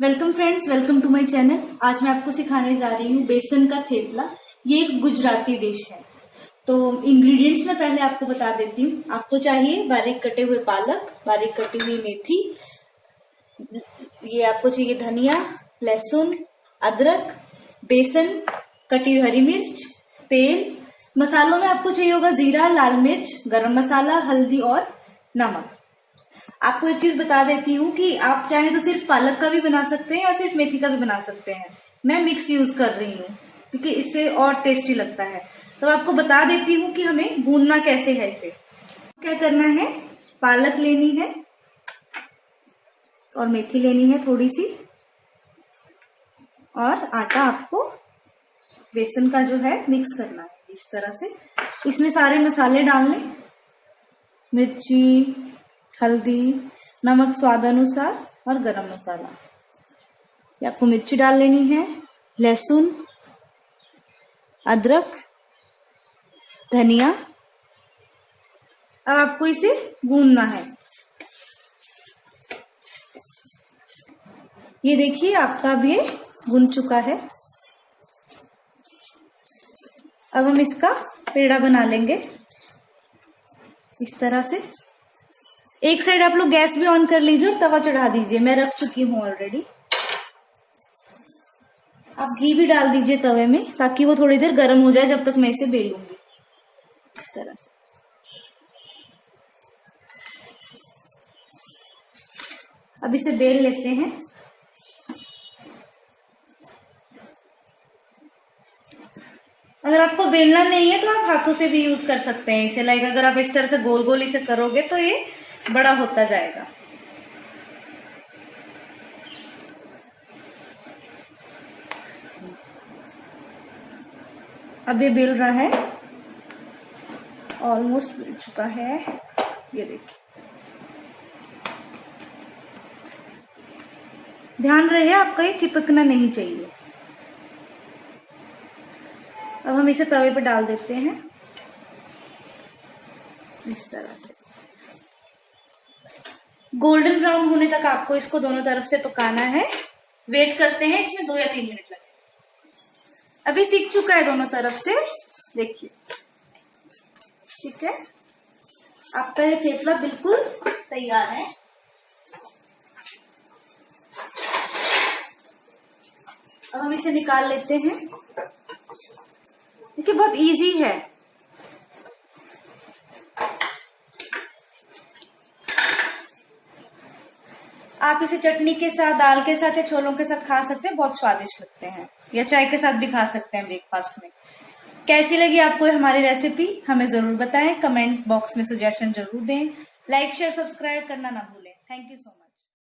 Welcome friends welcome to my channel आज मैं आपको सिखाने जा रही हूँ बेसन का थेपला। ये एक गुजराती डिश है। तो इंग्रेडिएंट्स मैं पहले आपको बता देती हूँ। आपको चाहिए बारीक कटे हुए पालक, बारीक कटी हुई मेथी। ये आपको चाहिए धनिया, लहसुन, अदरक, बेसन, कटी हुई हरी मिर्च, तेल। मसालों में आपको चाहिए होगा जीरा, लाल मिर्च, गरम मसाला, हल्दी और नमक। आपको एक चीज़ बता देती हूँ कि आप चाहे तो सिर्फ़ पालक का भी बना सकते हैं या सिर्फ़ मेथी का भी बना सकते हैं। मैं मिक्स यूज़ कर रही हूँ, क्योंकि इससे और टेस्टी लगता है। तो आपको बता देती हूँ कि हमें भूनना कैसे है इसे। क्या करना है? पालक लेनी है और मेथी लेनी है थोड़ी सी और आटा आपको बेसन का जो है मिक्स करना है इस तरह से। इसमें सारे मसाले डालने। मिर्ची हल्दी, नमक स्वाद अनुसार और गरम मसाला। ये आपको मिर्ची डाल लेनी है, लहसुन, अदरक, धनिया। अब आपको इसे भूनना है। ये देखिए, आपका भी भुन चुका है। अब हम इसका पेड़ा बना लेंगे। इस तरह से। एक साइड आप लोग गैस भी ऑन कर लीजिए और तवा चढ़ा दीजिए। मैं रख चुकी हूँ ऑलरेडी आप घी भी डाल दीजिए तवे में, ताकि वो थोड़ी देर गर्म हो जाए जब तक मैं इसे बेलूँगी। इस तरह से। अब इसे बेल लेते हैं। अगर आपको बेलना नहीं है तो आप हाथों से भी यूज़ कर सकते हैं इसे। लाइक अगर आप इस तरह से गोल गोल इसे करोगे तो ये बड़ा होता जाएगा। अब बिल रहा है। ऑलमोस्ट बिल चुका है। ये देखिए। ध्यान रहे, आपका ये चिपकना नहीं चाहिए। अब हम इसे तवे पर डाल देते हैं। इस तरह से। गोल्डन ब्राउन होने तक आपको इसको दोनों तरफ़ से पकाना है। वेट करते हैं, इसमें दो या तीन मिनट लगे। अभी सीख चुका है दोनों तरफ़ से। देखिए। ठीक है? आपका ये थेपला बिल्कुल तैयार है। अब हम इसे निकाल लेते हैं। देखिए, बहुत इजी है। आप इसे चटनी के साथ, दाल के साथ या छोलों के साथ खा सकते हैं, बहुत स्वादिष्ट लगते हैं। या चाय के साथ भी खा सकते हैं ब्रेकफास्ट में। कैसी लगी आपको हमारी रेसिपी हमें ज़रूर बताएँ। कमेंट बॉक्स में सजेशन ज़रूर दें। लाइक शेयर सब्सक्राइब करना ना भूलें। Thank you so much